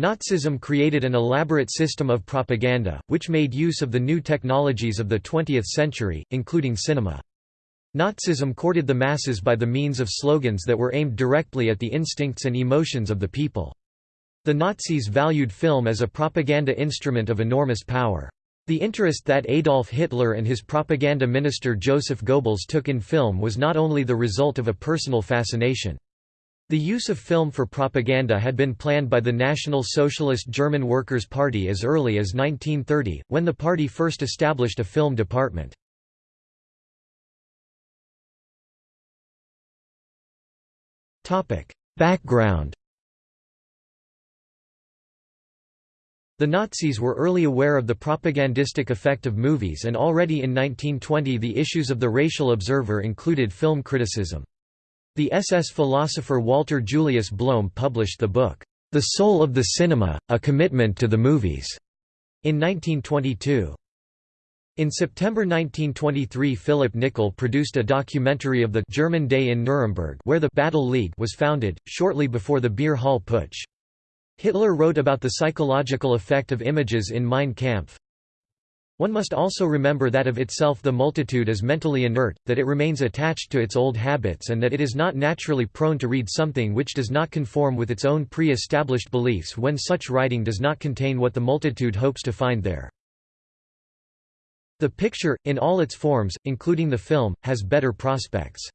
Nazism created an elaborate system of propaganda, which made use of the new technologies of the 20th century, including cinema. Nazism courted the masses by the means of slogans that were aimed directly at the instincts and emotions of the people. The Nazis valued film as a propaganda instrument of enormous power. The interest that Adolf Hitler and his propaganda minister Joseph Goebbels took in film was not only the result of a personal fascination. The use of film for propaganda had been planned by the National Socialist German Workers' Party as early as 1930, when the party first established a film department. Background The Nazis were early aware of the propagandistic effect of movies and already in 1920 the issues of the racial observer included film criticism. The SS philosopher Walter Julius Bloem published the book, The Soul of the Cinema, A Commitment to the Movies, in 1922. In September 1923 Philip Nickel produced a documentary of the German Day in Nuremberg where the Battle League was founded, shortly before the Beer Hall Putsch. Hitler wrote about the psychological effect of images in Mein Kampf, one must also remember that of itself the multitude is mentally inert, that it remains attached to its old habits and that it is not naturally prone to read something which does not conform with its own pre-established beliefs when such writing does not contain what the multitude hopes to find there. The picture, in all its forms, including the film, has better prospects.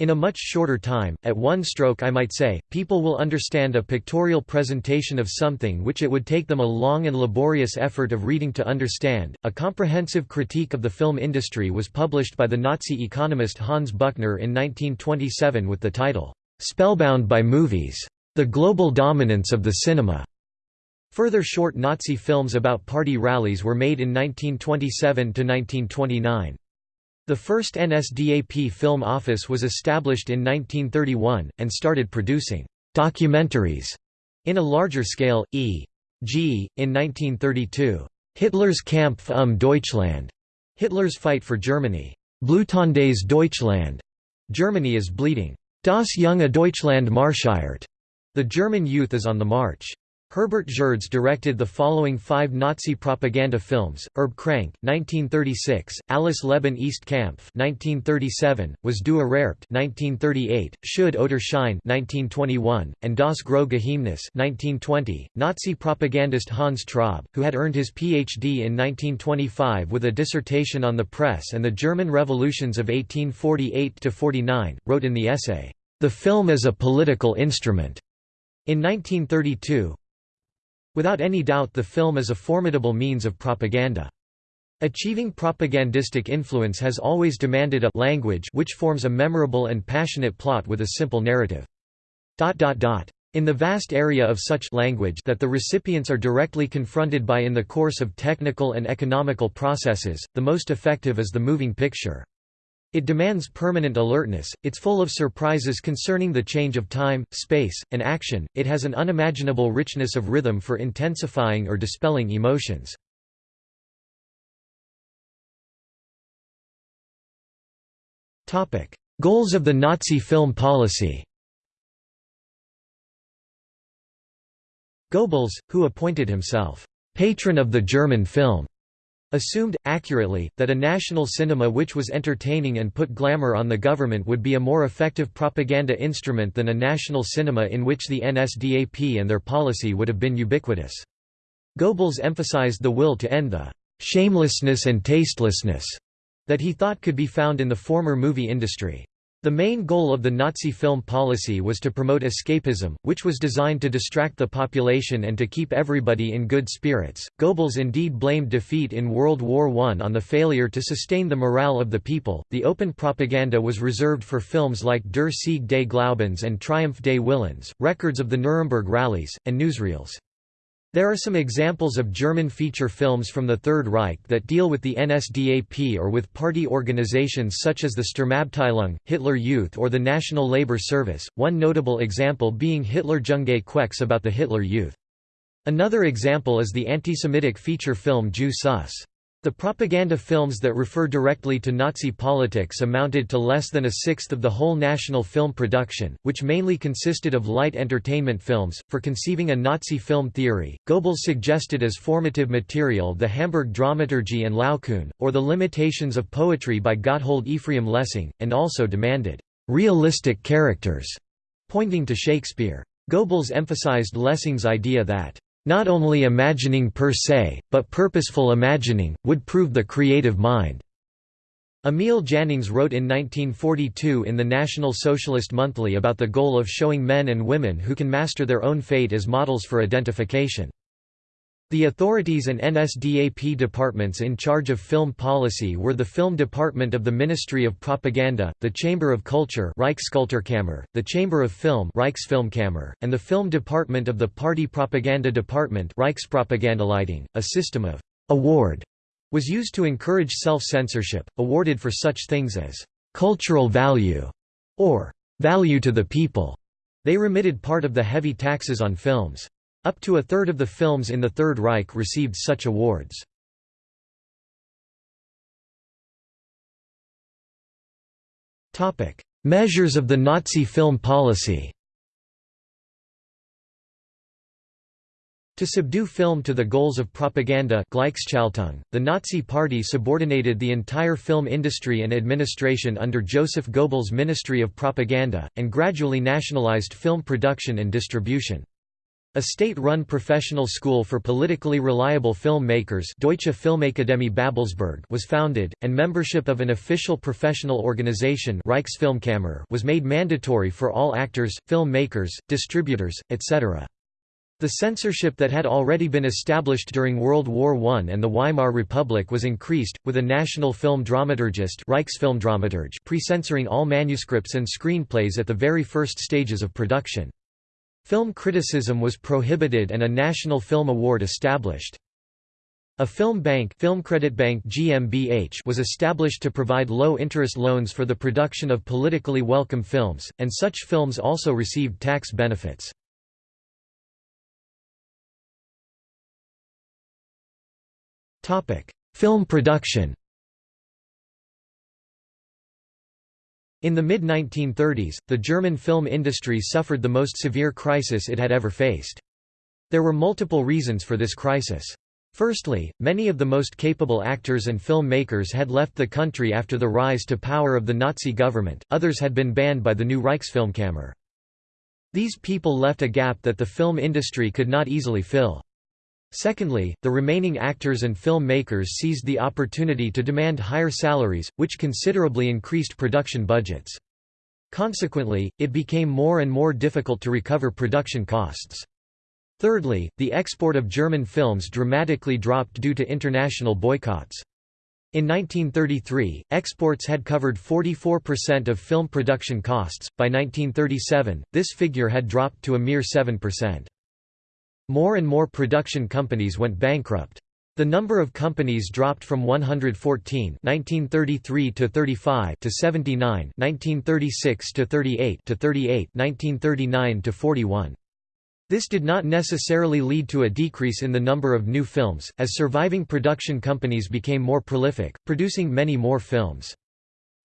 In a much shorter time, at one stroke I might say, people will understand a pictorial presentation of something which it would take them a long and laborious effort of reading to understand. A comprehensive critique of the film industry was published by the Nazi economist Hans Buchner in 1927 with the title, Spellbound by Movies. The Global Dominance of the Cinema. Further short Nazi films about party rallies were made in 1927 to 1929. The first NSDAP film office was established in 1931, and started producing «documentaries» in a larger scale, e.g., in 1932, «Hitler's Kampf um Deutschland» Hitler's Fight for Germany, «Blutendes Deutschland» Germany is bleeding, «Das junge Deutschland marschiert» The German youth is on the march. Herbert Gerdes directed the following five Nazi propaganda films, Erbkrank, 1936, Alles Leben ist Kampf 1937, Was du ererbt 1938, Schuld oder Schein 1921, and Das große Geheimnis 1920. Nazi propagandist Hans Traub, who had earned his Ph.D. in 1925 with a dissertation on the press and the German revolutions of 1848 to 49, wrote in the essay, "...the film is a political instrument." In 1932, Without any doubt the film is a formidable means of propaganda. Achieving propagandistic influence has always demanded a language which forms a memorable and passionate plot with a simple narrative. In the vast area of such language that the recipients are directly confronted by in the course of technical and economical processes, the most effective is the moving picture. It demands permanent alertness, it's full of surprises concerning the change of time, space, and action, it has an unimaginable richness of rhythm for intensifying or dispelling emotions. Goals of the Nazi film policy Goebbels, who appointed himself, "...patron of the German film", assumed, accurately, that a national cinema which was entertaining and put glamour on the government would be a more effective propaganda instrument than a national cinema in which the NSDAP and their policy would have been ubiquitous. Goebbels emphasized the will to end the «shamelessness and tastelessness» that he thought could be found in the former movie industry. The main goal of the Nazi film policy was to promote escapism, which was designed to distract the population and to keep everybody in good spirits. Goebbels indeed blamed defeat in World War I on the failure to sustain the morale of the people. The open propaganda was reserved for films like Der Sieg des Glaubens and Triumph des Willens, records of the Nuremberg rallies, and newsreels. There are some examples of German feature films from the Third Reich that deal with the NSDAP or with party organizations such as the Sturmabteilung, Hitler Youth or the National Labour Service, one notable example being Hitler Junge Quex about the Hitler Youth. Another example is the anti-Semitic feature film Jew Sus. The propaganda films that refer directly to Nazi politics amounted to less than a sixth of the whole national film production, which mainly consisted of light entertainment films. For conceiving a Nazi film theory, Goebbels suggested as formative material the Hamburg Dramaturgie and Laocoon, or the limitations of poetry by Gotthold Ephraim Lessing, and also demanded realistic characters, pointing to Shakespeare. Goebbels emphasized Lessing's idea that not only imagining per se, but purposeful imagining, would prove the creative mind. Emil Jannings wrote in 1942 in the National Socialist Monthly about the goal of showing men and women who can master their own fate as models for identification. The authorities and NSDAP departments in charge of film policy were the Film Department of the Ministry of Propaganda, the Chamber of Culture Reichskulturkammer, the Chamber of Film Reichsfilmkammer, and the Film Department of the Party Propaganda Department Reichspropagandaleitung. A system of «award» was used to encourage self-censorship, awarded for such things as «cultural value» or «value to the people». They remitted part of the heavy taxes on films. Up to a third of the films in the Third Reich received such awards. Measures of the Nazi film policy To subdue film to the goals of propaganda the Nazi Party subordinated the entire film industry and administration under Joseph Goebbels' Ministry of Propaganda, and gradually nationalized film production and distribution. A state-run professional school for politically reliable filmmakers Deutsche Filmakademie Babelsberg was founded, and membership of an official professional organization Reichsfilmkammer was made mandatory for all actors, filmmakers, distributors, etc. The censorship that had already been established during World War I and the Weimar Republic was increased, with a national film dramaturgist pre-censoring all manuscripts and screenplays at the very first stages of production. Film criticism was prohibited and a National Film Award established. A film bank, Film Credit Bank GmbH was established to provide low-interest loans for the production of politically welcome films, and such films also received tax benefits. Film production In the mid-1930s, the German film industry suffered the most severe crisis it had ever faced. There were multiple reasons for this crisis. Firstly, many of the most capable actors and filmmakers had left the country after the rise to power of the Nazi government, others had been banned by the new Reichsfilmkammer. These people left a gap that the film industry could not easily fill. Secondly, the remaining actors and film makers seized the opportunity to demand higher salaries, which considerably increased production budgets. Consequently, it became more and more difficult to recover production costs. Thirdly, the export of German films dramatically dropped due to international boycotts. In 1933, exports had covered 44% of film production costs, by 1937, this figure had dropped to a mere 7%. More and more production companies went bankrupt. The number of companies dropped from 114 1933 to 35 to 79 1936 to 38 to 38 1939 to 41. This did not necessarily lead to a decrease in the number of new films, as surviving production companies became more prolific, producing many more films.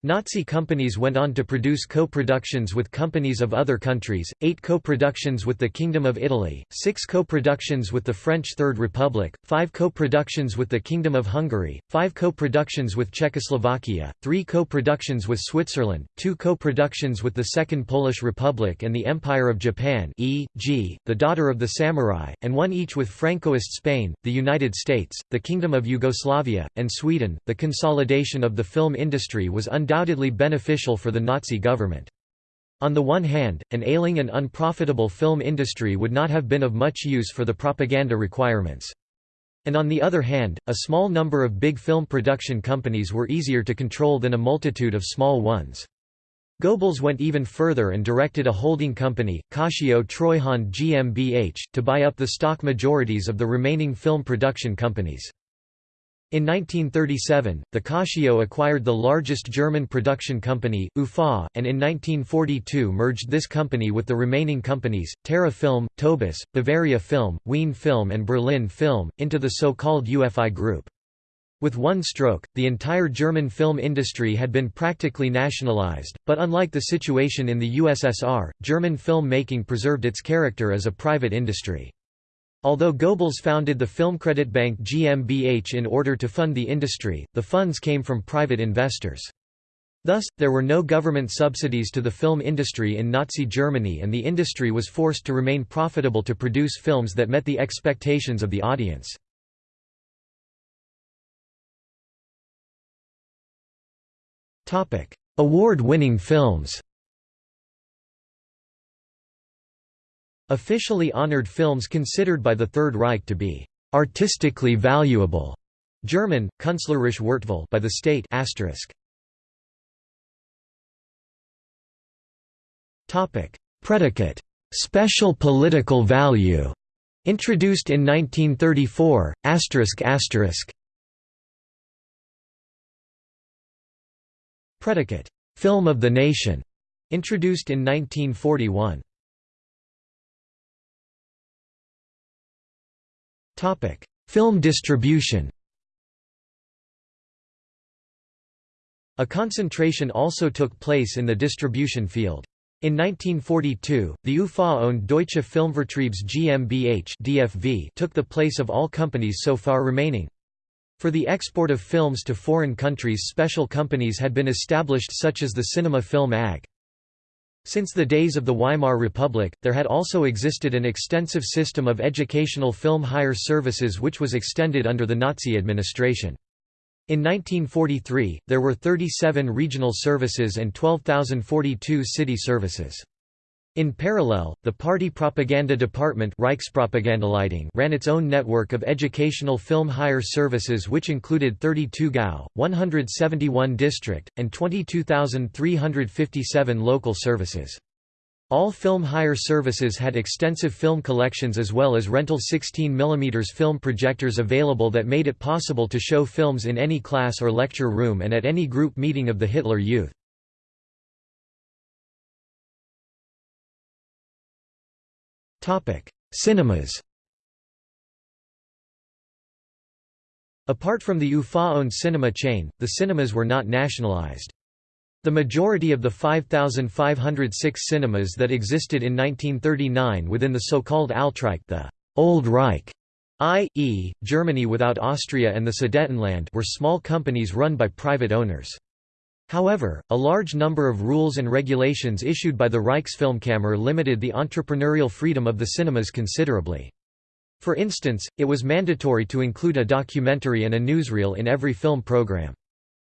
Nazi companies went on to produce co-productions with companies of other countries, eight co-productions with the Kingdom of Italy, six co-productions with the French Third Republic, five co-productions with the Kingdom of Hungary, five co-productions with Czechoslovakia, three co-productions with Switzerland, two co-productions with the Second Polish Republic and the Empire of Japan e.g., the Daughter of the Samurai, and one each with Francoist Spain, the United States, the Kingdom of Yugoslavia, and Sweden. The consolidation of the film industry was undoubtedly beneficial for the Nazi government. On the one hand, an ailing and unprofitable film industry would not have been of much use for the propaganda requirements. And on the other hand, a small number of big film production companies were easier to control than a multitude of small ones. Goebbels went even further and directed a holding company, Cautio Treuhand GmbH, to buy up the stock majorities of the remaining film production companies. In 1937, the Cautio acquired the largest German production company, UFA, and in 1942 merged this company with the remaining companies, Terra Film, Tobis, Bavaria Film, Wien Film and Berlin Film, into the so-called UFI Group. With one stroke, the entire German film industry had been practically nationalized, but unlike the situation in the USSR, German film making preserved its character as a private industry. Although Goebbels founded the Filmkreditbank GmbH in order to fund the industry, the funds came from private investors. Thus, there were no government subsidies to the film industry in Nazi Germany and the industry was forced to remain profitable to produce films that met the expectations of the audience. Award-winning films Officially honored films considered by the Third Reich to be artistically valuable. German, Künstlerische Wertvoll by the state. Topic: Predicate special political value introduced in 1934 asterisk asterisk Predicate, "'Film of the Nation' introduced in 1941. Film distribution A concentration also took place in the distribution field. In 1942, the UFA-owned Deutsche Filmvertriebs GmbH (DFV) took the place of all companies so far remaining. For the export of films to foreign countries special companies had been established such as the Cinema Film AG. Since the days of the Weimar Republic, there had also existed an extensive system of educational film hire services which was extended under the Nazi administration. In 1943, there were 37 regional services and 12,042 city services. In parallel, the party propaganda department ran its own network of educational film hire services which included 32 GAU, 171 district, and 22,357 local services. All film hire services had extensive film collections as well as rental 16 mm film projectors available that made it possible to show films in any class or lecture room and at any group meeting of the Hitler Youth. Cinemas Apart from the UFA-owned cinema chain, the cinemas were not nationalized. The majority of the 5,506 cinemas that existed in 1939 within the so-called Altreich the Old Reich, i.e., Germany without Austria and the Sudetenland were small companies run by private owners. However, a large number of rules and regulations issued by the Reichsfilmkammer limited the entrepreneurial freedom of the cinemas considerably. For instance, it was mandatory to include a documentary and a newsreel in every film program.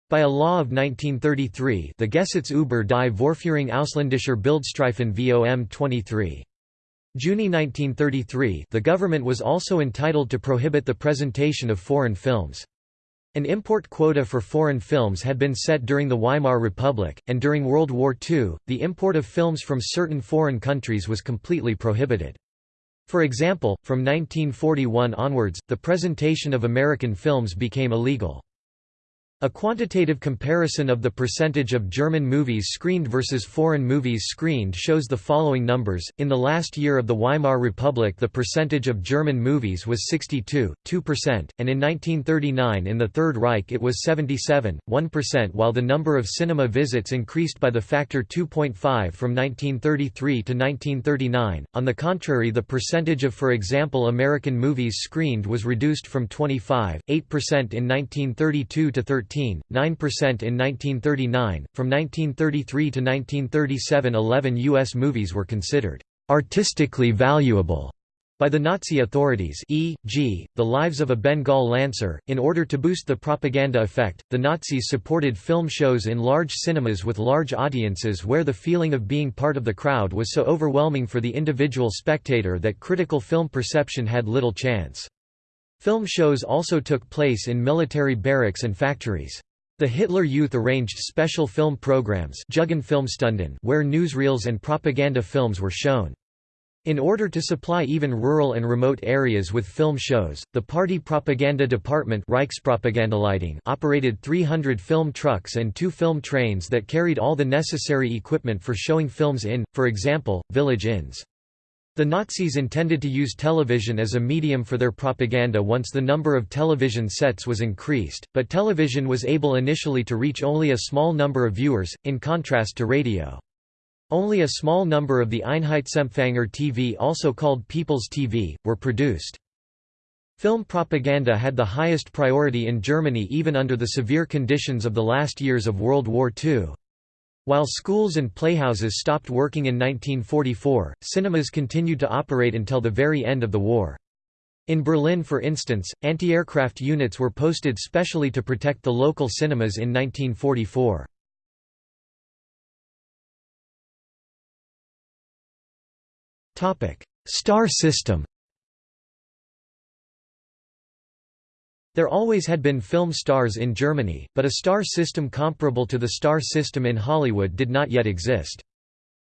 By a law of 1933 the Gesetz über die Vorführung ausländischer Bildstreifen VOM 23. Juni 1933 the government was also entitled to prohibit the presentation of foreign films. An import quota for foreign films had been set during the Weimar Republic, and during World War II, the import of films from certain foreign countries was completely prohibited. For example, from 1941 onwards, the presentation of American films became illegal. A quantitative comparison of the percentage of German movies screened versus foreign movies screened shows the following numbers. In the last year of the Weimar Republic, the percentage of German movies was 62, 2%, and in 1939 in the Third Reich it was 77, 1%, while the number of cinema visits increased by the factor 2.5 from 1933 to 1939. On the contrary, the percentage of, for example, American movies screened was reduced from 25, 8% in 1932 to 13. 9% in 1939. From 1933 to 1937, 11 U.S. movies were considered artistically valuable by the Nazi authorities e.g., The Lives of a Bengal Lancer. In order to boost the propaganda effect, the Nazis supported film shows in large cinemas with large audiences where the feeling of being part of the crowd was so overwhelming for the individual spectator that critical film perception had little chance. Film shows also took place in military barracks and factories. The Hitler Youth arranged special film programs where newsreels and propaganda films were shown. In order to supply even rural and remote areas with film shows, the party propaganda department operated 300 film trucks and two film trains that carried all the necessary equipment for showing films in, for example, village inns. The Nazis intended to use television as a medium for their propaganda once the number of television sets was increased, but television was able initially to reach only a small number of viewers, in contrast to radio. Only a small number of the Einheitsempfänger TV also called People's TV, were produced. Film propaganda had the highest priority in Germany even under the severe conditions of the last years of World War II. While schools and playhouses stopped working in 1944, cinemas continued to operate until the very end of the war. In Berlin for instance, anti-aircraft units were posted specially to protect the local cinemas in 1944. Star system There always had been film stars in Germany, but a star system comparable to the star system in Hollywood did not yet exist.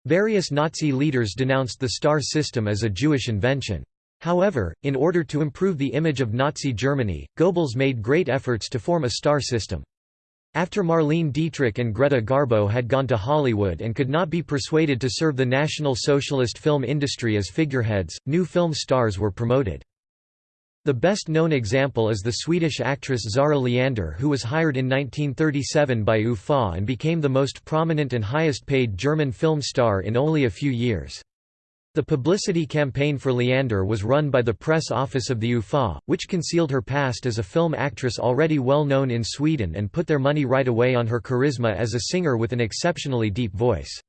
Various Nazi leaders denounced the star system as a Jewish invention. However, in order to improve the image of Nazi Germany, Goebbels made great efforts to form a star system. After Marlene Dietrich and Greta Garbo had gone to Hollywood and could not be persuaded to serve the National Socialist film industry as figureheads, new film stars were promoted. The best-known example is the Swedish actress Zara Leander who was hired in 1937 by UFA and became the most prominent and highest-paid German film star in only a few years. The publicity campaign for Leander was run by the press office of the UFA, which concealed her past as a film actress already well known in Sweden and put their money right away on her charisma as a singer with an exceptionally deep voice.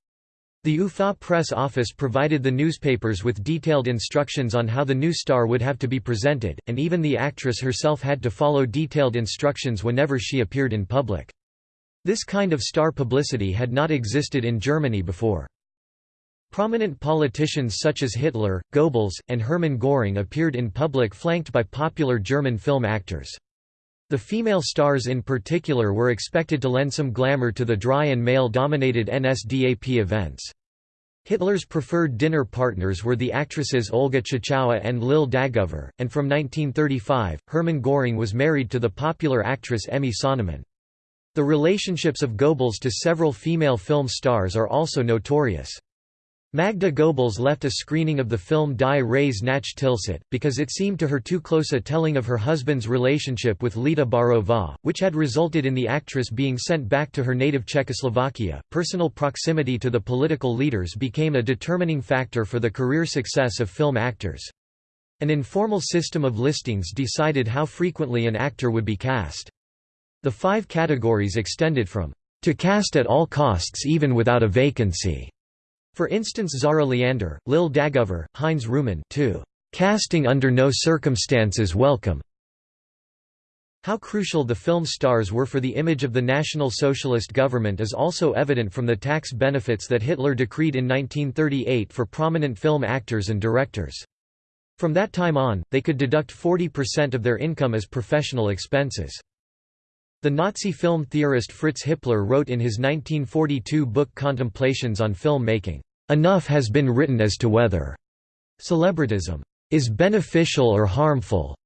The UFA press office provided the newspapers with detailed instructions on how the new star would have to be presented, and even the actress herself had to follow detailed instructions whenever she appeared in public. This kind of star publicity had not existed in Germany before. Prominent politicians such as Hitler, Goebbels, and Hermann Göring appeared in public flanked by popular German film actors. The female stars in particular were expected to lend some glamour to the dry and male-dominated NSDAP events. Hitler's preferred dinner partners were the actresses Olga Tschechowa and Lil Dagover, and from 1935, Hermann Göring was married to the popular actress Emmy Sonnemann. The relationships of Goebbels to several female film stars are also notorious. Magda Goebbels left a screening of the film Die Reise nach Tilsit, because it seemed to her too close a telling of her husband's relationship with Lída Baarová, which had resulted in the actress being sent back to her native Czechoslovakia. Personal proximity to the political leaders became a determining factor for the career success of film actors. An informal system of listings decided how frequently an actor would be cast. The five categories extended from to cast at all costs even without a vacancy for instance Zara Leander, Lil Dagover, Heinz Rühmann to "...casting under no circumstances welcome." How crucial the film stars were for the image of the National Socialist government is also evident from the tax benefits that Hitler decreed in 1938 for prominent film actors and directors. From that time on, they could deduct 40% of their income as professional expenses. The Nazi film theorist Fritz Hippler wrote in his 1942 book Contemplations on Film Making, "...enough has been written as to whether celebritism is beneficial or harmful.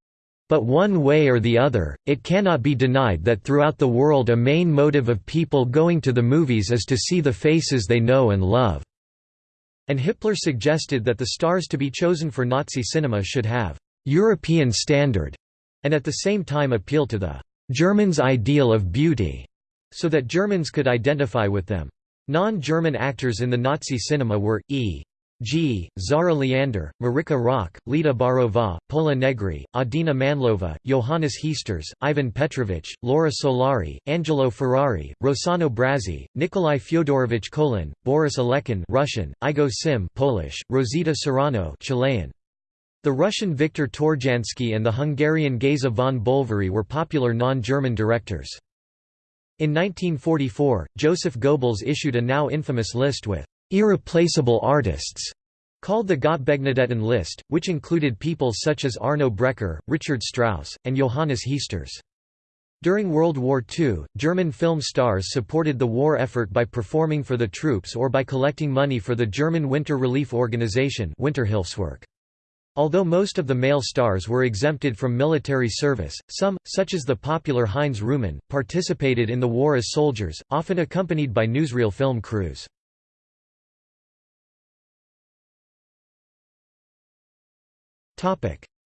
But one way or the other, it cannot be denied that throughout the world a main motive of people going to the movies is to see the faces they know and love." And Hippler suggested that the stars to be chosen for Nazi cinema should have «European standard» and at the same time appeal to the Germans' ideal of beauty, so that Germans could identify with them. Non-German actors in the Nazi cinema were, E. G. Zara Leander, Marika Rökk, Lída Baarová, Pola Negri, Adina Mandlová, Johannes Heesters, Ivan Petrovich, Laura Solari, Angelo Ferrari, Rossano Brazzi, Nikolai Fyodorovich Kolin, Boris Alekin Russian, Igo Sym Polish, Rosita Serrano Chilean. The Russian Viktor Tourjansky and the Hungarian Geza von Bolvary were popular non-German directors. In 1944, Joseph Goebbels issued a now infamous list with «irreplaceable artists» called the Gottbegnadeten list, which included people such as Arno Breker, Richard Strauss, and Johannes Heesters. During World War II, German film stars supported the war effort by performing for the troops or by collecting money for the German Winter Relief Organization Winterhilfswerk. Although most of the male stars were exempted from military service, some, such as the popular Heinz Rühmann, participated in the war as soldiers, often accompanied by newsreel film crews.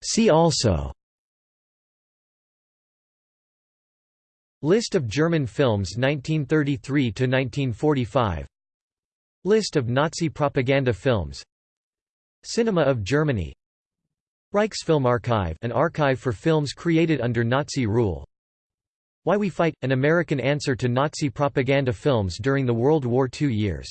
See also List of German films 1933–1945 List of Nazi propaganda films Cinema of Germany Reichsfilmarchiv an archive for films created under Nazi rule. Why We Fight – an American answer to Nazi propaganda films during the World War II years